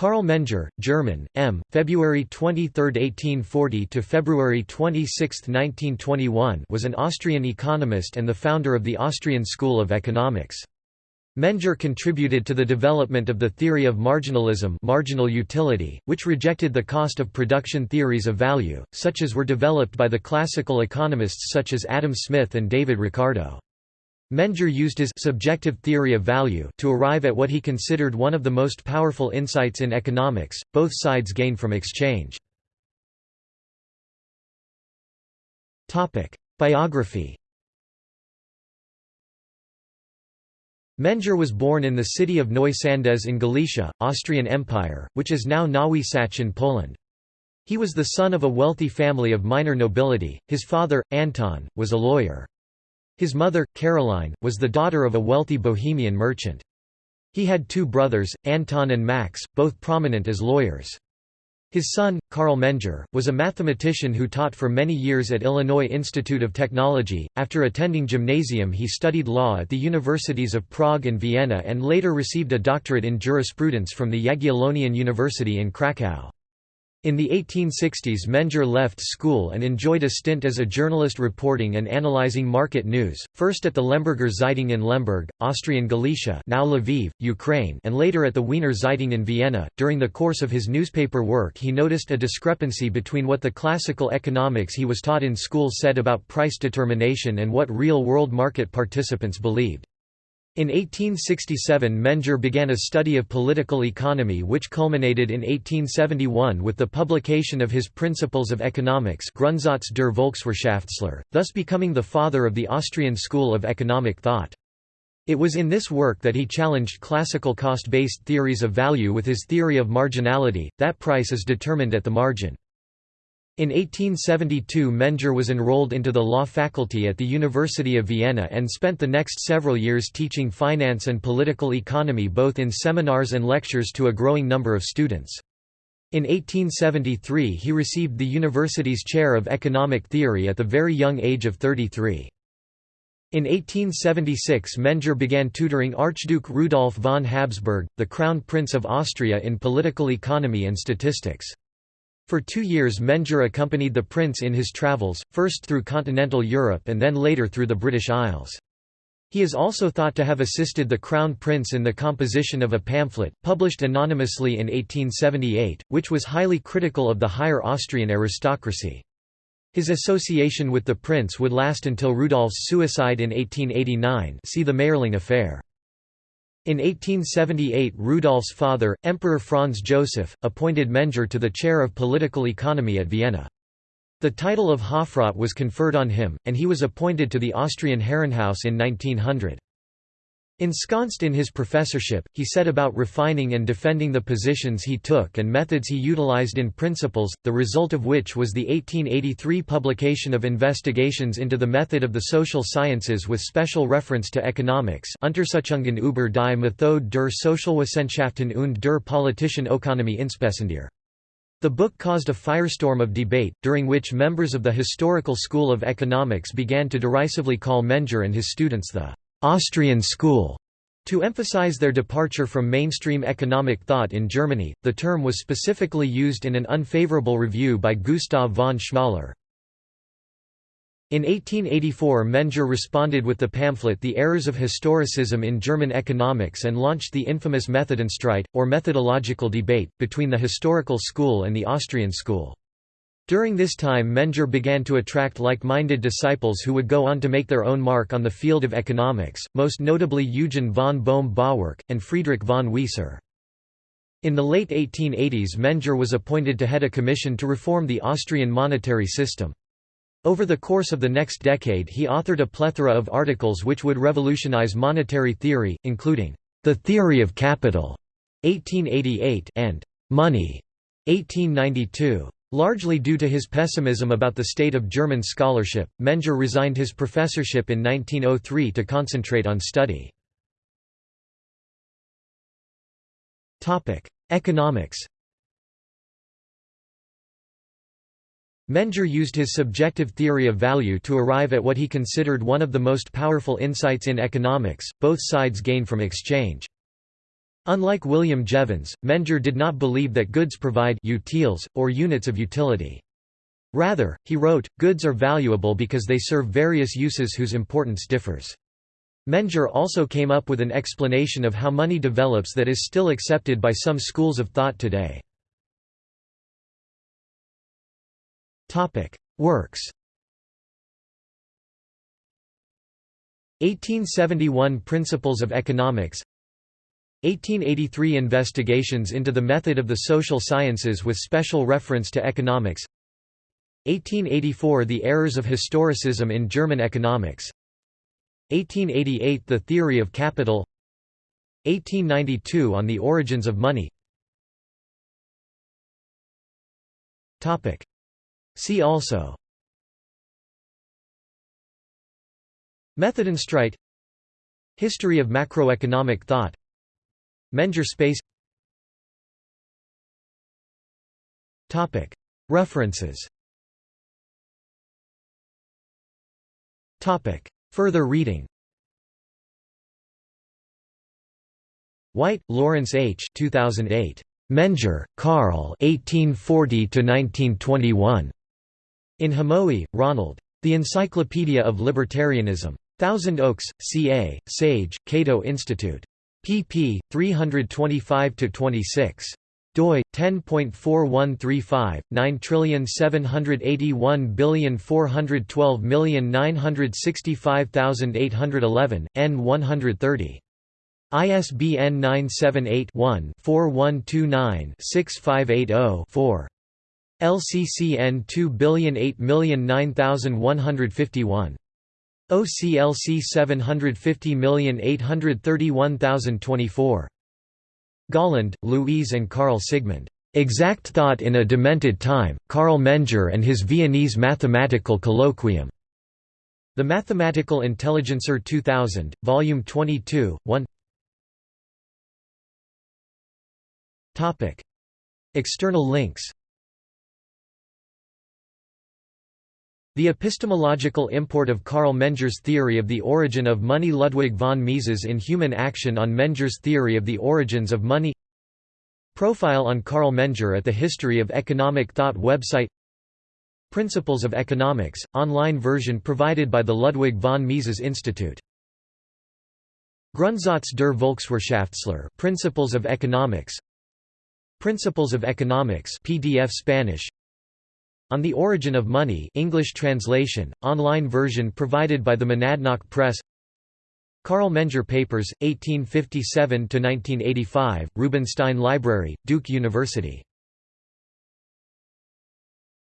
Karl Menger, German, M. February 23, 1840 to February 26, 1921, was an Austrian economist and the founder of the Austrian School of Economics. Menger contributed to the development of the theory of marginalism marginal utility, which rejected the cost of production theories of value, such as were developed by the classical economists such as Adam Smith and David Ricardo. Menger used his subjective theory of value to arrive at what he considered one of the most powerful insights in economics, both sides gain from exchange. Biography Menger was born in the city of Neu-Sandez in Galicia, Austrian Empire, which is now Nowy Sącz in Poland. He was the son of a wealthy family of minor nobility, his father, Anton, was a lawyer. His mother, Caroline, was the daughter of a wealthy Bohemian merchant. He had two brothers, Anton and Max, both prominent as lawyers. His son, Karl Menger, was a mathematician who taught for many years at Illinois Institute of Technology. After attending gymnasium, he studied law at the universities of Prague and Vienna and later received a doctorate in jurisprudence from the Jagiellonian University in Krakow. In the 1860s Menger left school and enjoyed a stint as a journalist reporting and analyzing market news, first at the Lemberger Zeitung in Lemberg, Austrian Galicia now Lviv, Ukraine and later at the Wiener Zeitung in Vienna. During the course of his newspaper work he noticed a discrepancy between what the classical economics he was taught in school said about price determination and what real-world market participants believed. In 1867 Menger began a study of political economy which culminated in 1871 with the publication of his Principles of Economics Grundsatz der Volkswirtschaftslehre, thus becoming the father of the Austrian school of economic thought. It was in this work that he challenged classical cost-based theories of value with his theory of marginality, that price is determined at the margin. In 1872 Menger was enrolled into the law faculty at the University of Vienna and spent the next several years teaching finance and political economy both in seminars and lectures to a growing number of students. In 1873 he received the university's chair of economic theory at the very young age of 33. In 1876 Menger began tutoring Archduke Rudolf von Habsburg, the Crown Prince of Austria in political economy and statistics. For two years Menger accompanied the prince in his travels, first through continental Europe and then later through the British Isles. He is also thought to have assisted the Crown Prince in the composition of a pamphlet, published anonymously in 1878, which was highly critical of the higher Austrian aristocracy. His association with the prince would last until Rudolf's suicide in 1889 see the Mayerling affair. In 1878 Rudolf's father, Emperor Franz Joseph, appointed Menger to the chair of political economy at Vienna. The title of Hofrat was conferred on him, and he was appointed to the Austrian Herrenhaus in 1900. Ensconced in his professorship, he set about refining and defending the positions he took and methods he utilized in Principles, the result of which was the 1883 publication of Investigations into the Method of the Social Sciences with special reference to economics Untersuchungen über die Methode der Sozialwissenschaften und der politischen Ökonomie insbesondere. The book caused a firestorm of debate, during which members of the historical school of economics began to derisively call Menger and his students the Austrian school. To emphasize their departure from mainstream economic thought in Germany, the term was specifically used in an unfavorable review by Gustav von Schmoller. In 1884 Menger responded with the pamphlet The Errors of Historicism in German Economics and launched the infamous Methodenstreit, or methodological debate, between the historical school and the Austrian school. During this time Menger began to attract like-minded disciples who would go on to make their own mark on the field of economics, most notably Eugen von Bohm-Bawerk, and Friedrich von Wieser. In the late 1880s Menger was appointed to head a commission to reform the Austrian monetary system. Over the course of the next decade he authored a plethora of articles which would revolutionize monetary theory, including, "'The Theory of Capital' 1888 and "'Money' 1892. Largely due to his pessimism about the state of German scholarship, Menger resigned his professorship in 1903 to concentrate on study. Economics Menger used his subjective theory of value to arrive at what he considered one of the most powerful insights in economics, both sides gain from exchange. Unlike William Jevons, Menger did not believe that goods provide utiles, or units of utility. Rather, he wrote, goods are valuable because they serve various uses whose importance differs. Menger also came up with an explanation of how money develops that is still accepted by some schools of thought today. Works 1871 Principles of Economics 1883 Investigations into the method of the social sciences with special reference to economics. 1884 The errors of historicism in German economics. 1888 The theory of capital. 1892 On the origins of money. See also. Methodenstreit History of macroeconomic thought Menger space References Further reading White, Lawrence H. 2008. Menger, Karl 1840–1921. In Hamowy, Ronald. The Encyclopedia of Libertarianism. Thousand Oaks, CA, Sage, Cato Institute. Pp. 325–26 doi 10.4135 9781412965811 n 130 ISBN 978-1-4129-6580-4. LCCN 2008009151. OCLC 750831024. Golland, Louise and Karl Sigmund. Exact Thought in a Demented Time, Karl Menger and His Viennese Mathematical Colloquium. The Mathematical Intelligencer 2000, Volume 22, 1 External links The epistemological import of Karl Menger's theory of the origin of money Ludwig von Mises in Human Action on Menger's theory of the origins of money. Profile on Karl Menger at the History of Economic Thought website. Principles of Economics, online version provided by the Ludwig von Mises Institute. Grundsatz der Volkswirtschaftslehre Principles of Economics. Principles of Economics PDF Spanish On the Origin of Money English translation, online version provided by the Monadnock Press. Carl Menger Papers, 1857–1985, Rubenstein Library, Duke University